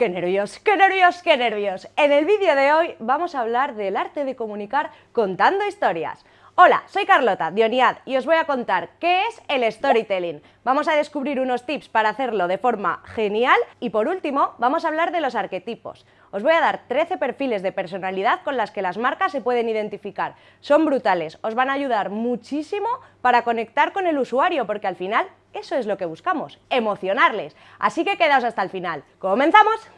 ¡Qué nervios, qué nervios, qué nervios! En el vídeo de hoy vamos a hablar del arte de comunicar contando historias. Hola, soy Carlota, Dioniad, y os voy a contar qué es el storytelling. Vamos a descubrir unos tips para hacerlo de forma genial y por último vamos a hablar de los arquetipos. Os voy a dar 13 perfiles de personalidad con las que las marcas se pueden identificar. Son brutales, os van a ayudar muchísimo para conectar con el usuario porque al final eso es lo que buscamos, emocionarles. Así que quedaos hasta el final. ¡Comenzamos!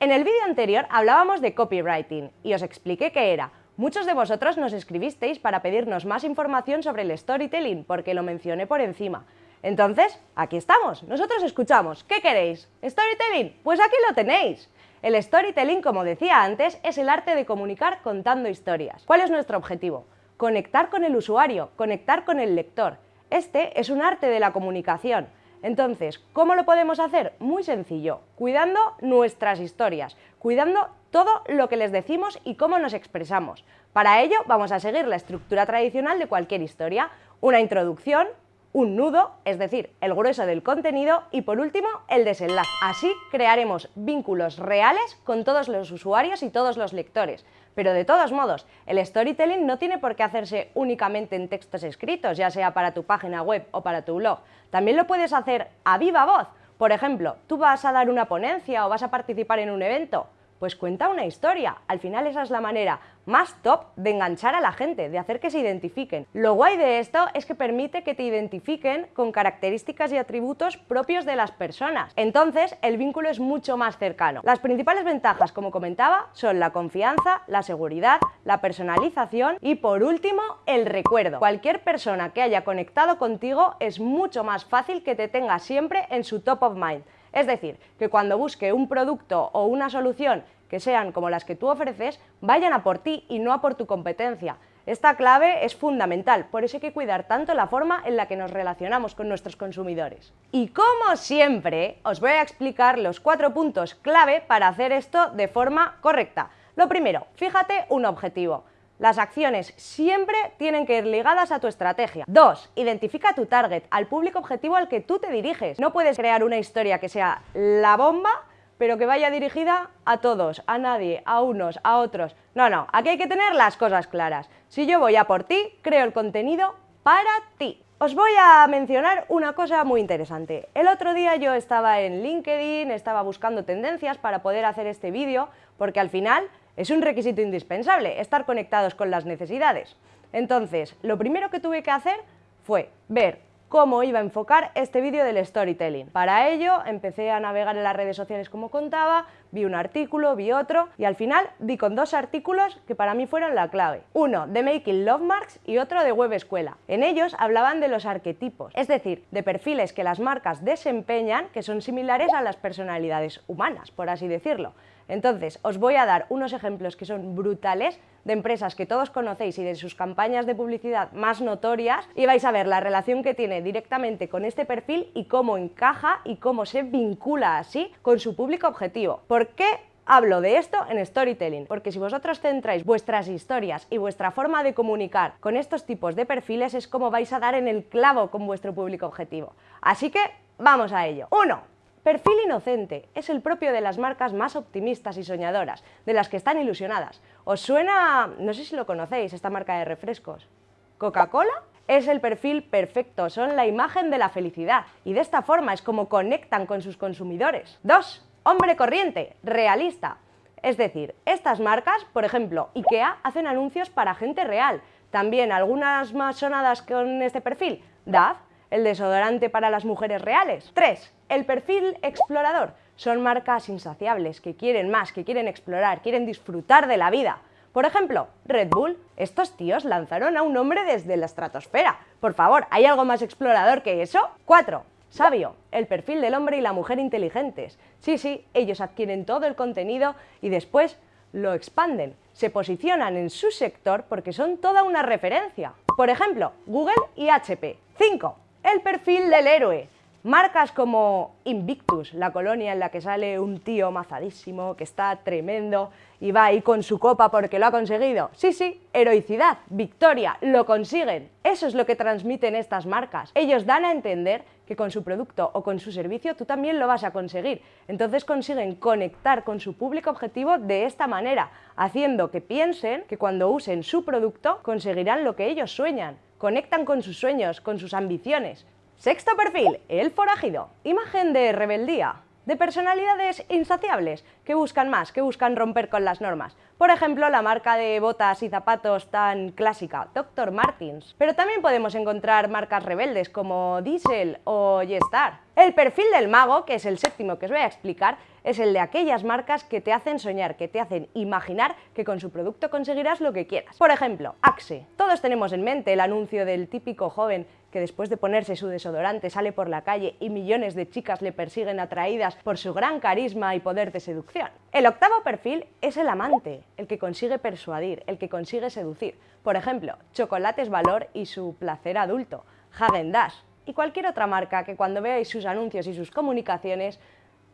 En el vídeo anterior hablábamos de copywriting y os expliqué qué era. Muchos de vosotros nos escribisteis para pedirnos más información sobre el storytelling porque lo mencioné por encima. Entonces, aquí estamos, nosotros escuchamos. ¿Qué queréis? ¿Storytelling? Pues aquí lo tenéis. El storytelling, como decía antes, es el arte de comunicar contando historias. ¿Cuál es nuestro objetivo? Conectar con el usuario, conectar con el lector. Este es un arte de la comunicación. Entonces, ¿cómo lo podemos hacer? Muy sencillo, cuidando nuestras historias, cuidando todo lo que les decimos y cómo nos expresamos. Para ello vamos a seguir la estructura tradicional de cualquier historia, una introducción, un nudo, es decir, el grueso del contenido y por último el desenlace. Así crearemos vínculos reales con todos los usuarios y todos los lectores. Pero de todos modos, el storytelling no tiene por qué hacerse únicamente en textos escritos, ya sea para tu página web o para tu blog. También lo puedes hacer a viva voz. Por ejemplo, tú vas a dar una ponencia o vas a participar en un evento. Pues cuenta una historia. Al final esa es la manera más top de enganchar a la gente, de hacer que se identifiquen. Lo guay de esto es que permite que te identifiquen con características y atributos propios de las personas. Entonces, el vínculo es mucho más cercano. Las principales ventajas, como comentaba, son la confianza, la seguridad, la personalización y, por último, el recuerdo. Cualquier persona que haya conectado contigo es mucho más fácil que te tenga siempre en su top of mind. Es decir, que cuando busque un producto o una solución que sean como las que tú ofreces, vayan a por ti y no a por tu competencia. Esta clave es fundamental, por eso hay que cuidar tanto la forma en la que nos relacionamos con nuestros consumidores. Y como siempre, os voy a explicar los cuatro puntos clave para hacer esto de forma correcta. Lo primero, fíjate un objetivo. Las acciones siempre tienen que ir ligadas a tu estrategia. 2. Identifica tu target, al público objetivo al que tú te diriges. No puedes crear una historia que sea la bomba, pero que vaya dirigida a todos, a nadie, a unos, a otros. No, no, aquí hay que tener las cosas claras. Si yo voy a por ti, creo el contenido para ti. Os voy a mencionar una cosa muy interesante. El otro día yo estaba en LinkedIn, estaba buscando tendencias para poder hacer este vídeo, porque al final es un requisito indispensable, estar conectados con las necesidades. Entonces, lo primero que tuve que hacer fue ver cómo iba a enfocar este vídeo del storytelling. Para ello empecé a navegar en las redes sociales como contaba, vi un artículo, vi otro y al final di con dos artículos que para mí fueron la clave. Uno de Making Love Marks y otro de Web Escuela. En ellos hablaban de los arquetipos, es decir, de perfiles que las marcas desempeñan que son similares a las personalidades humanas, por así decirlo. Entonces, os voy a dar unos ejemplos que son brutales de empresas que todos conocéis y de sus campañas de publicidad más notorias y vais a ver la relación que tiene directamente con este perfil y cómo encaja y cómo se vincula así con su público objetivo. ¿Por qué Hablo de esto en storytelling, porque si vosotros centráis vuestras historias y vuestra forma de comunicar con estos tipos de perfiles es como vais a dar en el clavo con vuestro público objetivo. Así que vamos a ello. 1. Perfil inocente es el propio de las marcas más optimistas y soñadoras, de las que están ilusionadas. ¿Os suena, no sé si lo conocéis, esta marca de refrescos? ¿Coca-Cola? Es el perfil perfecto, son la imagen de la felicidad y de esta forma es como conectan con sus consumidores. 2. Hombre corriente, realista. Es decir, estas marcas, por ejemplo, IKEA, hacen anuncios para gente real. También algunas más sonadas con este perfil, DAF, el desodorante para las mujeres reales. 3. El perfil explorador. Son marcas insaciables, que quieren más, que quieren explorar, quieren disfrutar de la vida. Por ejemplo, Red Bull. Estos tíos lanzaron a un hombre desde la estratosfera. Por favor, ¿hay algo más explorador que eso? 4. Sabio, el perfil del hombre y la mujer inteligentes. Sí, sí, ellos adquieren todo el contenido y después lo expanden. Se posicionan en su sector porque son toda una referencia. Por ejemplo, Google y HP. 5 el perfil del héroe. Marcas como Invictus, la colonia en la que sale un tío mazadísimo, que está tremendo y va ahí con su copa porque lo ha conseguido. Sí, sí, heroicidad, victoria, lo consiguen. Eso es lo que transmiten estas marcas. Ellos dan a entender que con su producto o con su servicio tú también lo vas a conseguir. Entonces consiguen conectar con su público objetivo de esta manera, haciendo que piensen que cuando usen su producto conseguirán lo que ellos sueñan. Conectan con sus sueños, con sus ambiciones. Sexto perfil, el forajido. Imagen de rebeldía, de personalidades insaciables, que buscan más, que buscan romper con las normas. Por ejemplo, la marca de botas y zapatos tan clásica, Dr. Martins. Pero también podemos encontrar marcas rebeldes como Diesel o Yestar. El perfil del mago, que es el séptimo que os voy a explicar, es el de aquellas marcas que te hacen soñar, que te hacen imaginar que con su producto conseguirás lo que quieras. Por ejemplo, Axe. Todos tenemos en mente el anuncio del típico joven que después de ponerse su desodorante sale por la calle y millones de chicas le persiguen atraídas por su gran carisma y poder de seducción. El octavo perfil es el amante, el que consigue persuadir, el que consigue seducir. Por ejemplo, Chocolates Valor y su placer adulto, Hagen Dash y cualquier otra marca que cuando veáis sus anuncios y sus comunicaciones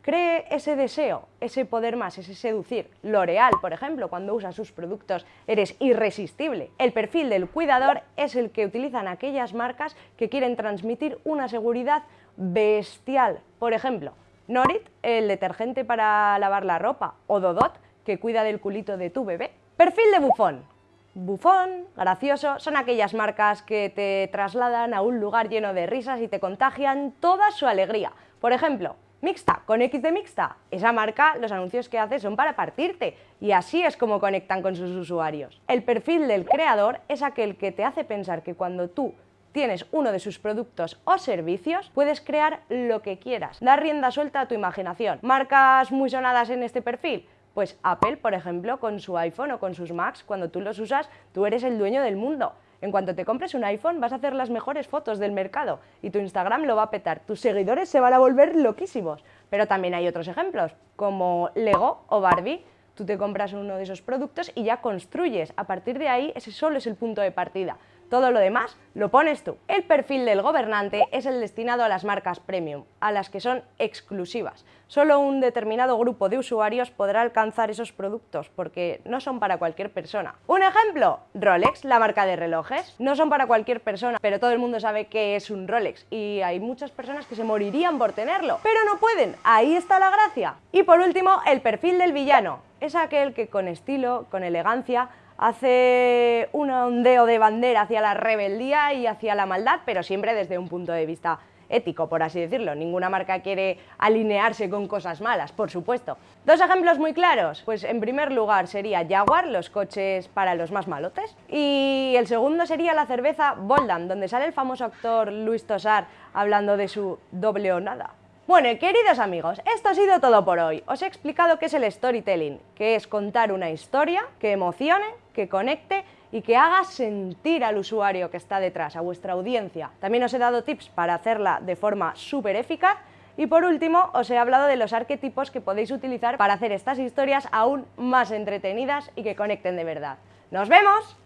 cree ese deseo, ese poder más, ese seducir. L'Oreal, por ejemplo, cuando usa sus productos eres irresistible. El perfil del cuidador es el que utilizan aquellas marcas que quieren transmitir una seguridad bestial. Por ejemplo, Norit, el detergente para lavar la ropa, o Dodot, que cuida del culito de tu bebé. Perfil de bufón. Bufón, gracioso, son aquellas marcas que te trasladan a un lugar lleno de risas y te contagian toda su alegría. Por ejemplo, Mixta, con X de Mixta, esa marca, los anuncios que hace son para partirte y así es como conectan con sus usuarios. El perfil del creador es aquel que te hace pensar que cuando tú tienes uno de sus productos o servicios, puedes crear lo que quieras. Dar rienda suelta a tu imaginación. ¿Marcas muy sonadas en este perfil? Pues Apple, por ejemplo, con su iPhone o con sus Macs, cuando tú los usas, tú eres el dueño del mundo. En cuanto te compres un iPhone vas a hacer las mejores fotos del mercado y tu Instagram lo va a petar. Tus seguidores se van a volver loquísimos. Pero también hay otros ejemplos, como Lego o Barbie. Tú te compras uno de esos productos y ya construyes. A partir de ahí, ese solo es el punto de partida. Todo lo demás lo pones tú. El perfil del gobernante es el destinado a las marcas premium, a las que son exclusivas. Solo un determinado grupo de usuarios podrá alcanzar esos productos porque no son para cualquier persona. Un ejemplo, Rolex, la marca de relojes. No son para cualquier persona, pero todo el mundo sabe que es un Rolex y hay muchas personas que se morirían por tenerlo, pero no pueden. Ahí está la gracia. Y por último, el perfil del villano. Es aquel que con estilo, con elegancia, hace un ondeo de bandera hacia la rebeldía y hacia la maldad, pero siempre desde un punto de vista ético, por así decirlo. Ninguna marca quiere alinearse con cosas malas, por supuesto. Dos ejemplos muy claros. Pues en primer lugar sería Jaguar, los coches para los más malotes. Y el segundo sería la cerveza Boldan, donde sale el famoso actor Luis Tosar hablando de su doble o nada. Bueno, queridos amigos, esto ha sido todo por hoy. Os he explicado qué es el storytelling, que es contar una historia que emocione, que conecte y que haga sentir al usuario que está detrás, a vuestra audiencia. También os he dado tips para hacerla de forma súper eficaz y por último, os he hablado de los arquetipos que podéis utilizar para hacer estas historias aún más entretenidas y que conecten de verdad. ¡Nos vemos!